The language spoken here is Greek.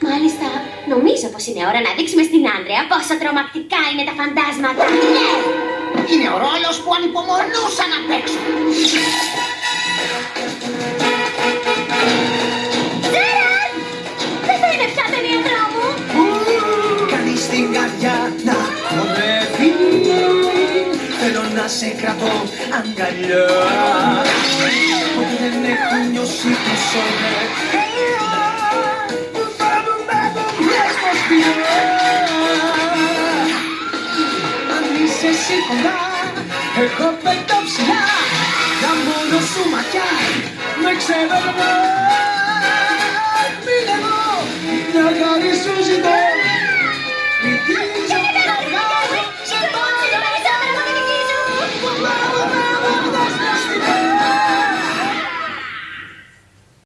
Μάλιστα, νομίζω πως είναι ώρα να δείξουμε στην Άντρεα πόσο τρομακτικά είναι τα φαντάσματα. Ναι! Είναι ο ρόλος που ανυπομονούσα να παίξω. Τζέραντ! Δεν θα είναι πια ταινία τρόμου. Κανείς στην καρδιά να χορεύει Θέλω να σε κρατώ αγκαλιά είσαι σίγουρα Εγώ πέτω ψηλά Τα μόνο σου μακιά. Με ξέρω εγώ. Εγώ Μια χαρή σου ζητώ. Μην